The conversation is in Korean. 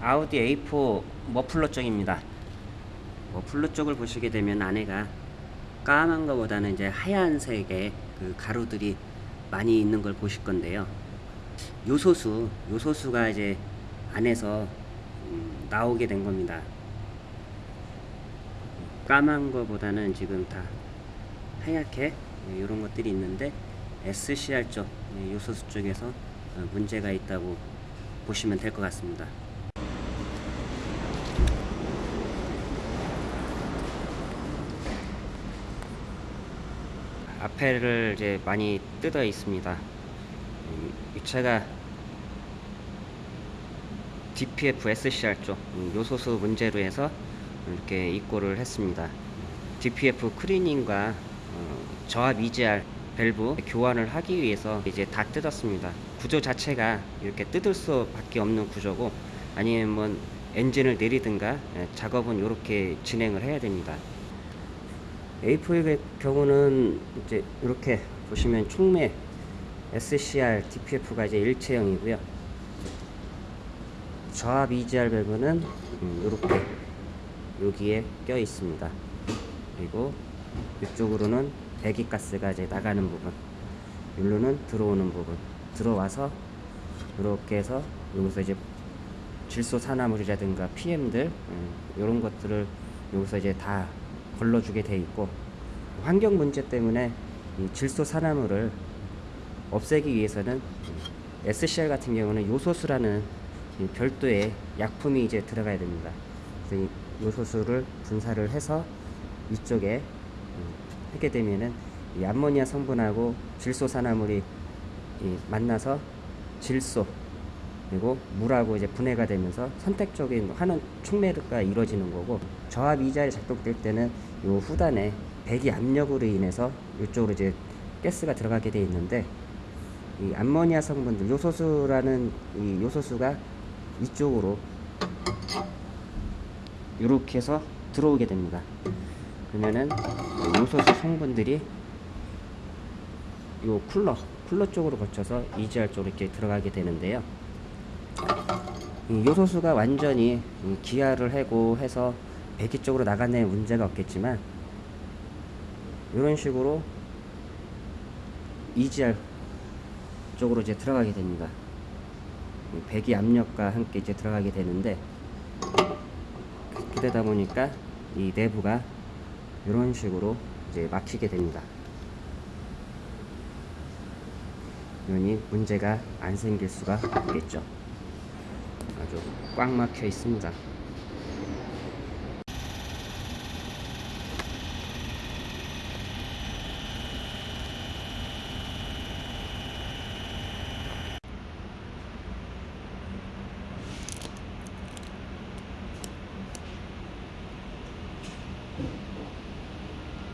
아우디 A4 머플러 쪽입니다. 머플러 쪽을 보시게 되면 안에가 까만 것보다는 이제 하얀색의 그 가루들이 많이 있는 걸 보실 건데요. 요소수, 요소수가 이제 안에서 음, 나오게 된 겁니다. 까만 거보다는 지금 다 하얗게 이런 것들이 있는데 SCR 쪽 예, 요소수 쪽에서 어, 문제가 있다고 보시면 될 것 같습니다. 앞에를 이제 많이 뜯어 있습니다. 음, 이 차가 DPF SCR 쪽 음, 요소수 문제로 해서 이렇게 입고를 했습니다. DPF 클리닝과 어, 저압 EGR 밸브 교환을 하기 위해서 이제 다 뜯었습니다. 구조 자체가 이렇게 뜯을 수 밖에 없는 구조고 아니면 뭐 엔진을 내리든가 예, 작업은 이렇게 진행을 해야 됩니다. A4의 경우는 이제 이렇게 보시면 총매 SCR DPF가 이제 일체형이고요. 저압 EGR 밸브는 음, 이렇게 여기에 껴 있습니다. 그리고 이쪽으로는 배기가스가 이제 나가는 부분, 여기로는 들어오는 부분, 들어와서 이렇게 해서 여기서 이제 질소 산화물이라든가 PM들 이런 것들을 여기서 이제 다 걸러주게 돼 있고 환경 문제 때문에 이 질소 산화물을 없애기 위해서는 SCR 같은 경우는 요소수라는 이 별도의 약품이 이제 들어가야 됩니다. 그래서 이 요소수를 분사를 해서 이쪽에 음, 하게 되면은 이 암모니아 성분하고 질소 산화물이 이 만나서 질소 그리고 물하고 이제 분해가 되면서 선택적인 하는 촉매가 이루어지는 거고 저압 이자에 작동될 때는 요 후단에 배기 압력으로 인해서 이쪽으로 이제 가스가 들어가게 돼 있는데 이 암모니아 성분들 요소수라는 이 요소수가 이쪽으로 이렇게 해서 들어오게 됩니다. 그러면은 요소수 성분들이 요 쿨러 쿨러 쪽으로 거쳐서 EGR 쪽으로 이렇게 들어가게 되는데요. 이 요소수가 완전히 이 기아를 해고 해서 배기 쪽으로 나가는 문제가 없겠지만 이런 식으로 EGR 쪽으로 이제 들어가게 됩니다. 이 배기 압력과 함께 이제 들어가게 되는데 그렇게 되다 보니까 이 내부가 이런 식으로 이제 막히게 됩니다. 그러니 문제가 안 생길 수가 없겠죠. 아주 꽉 막혀 있습니다.